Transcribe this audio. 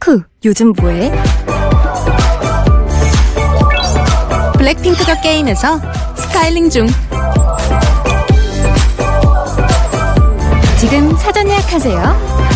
후, 요즘 뭐해? 블랙핑크가 게임에서 스타일링 중. 지금 사전 예약하세요.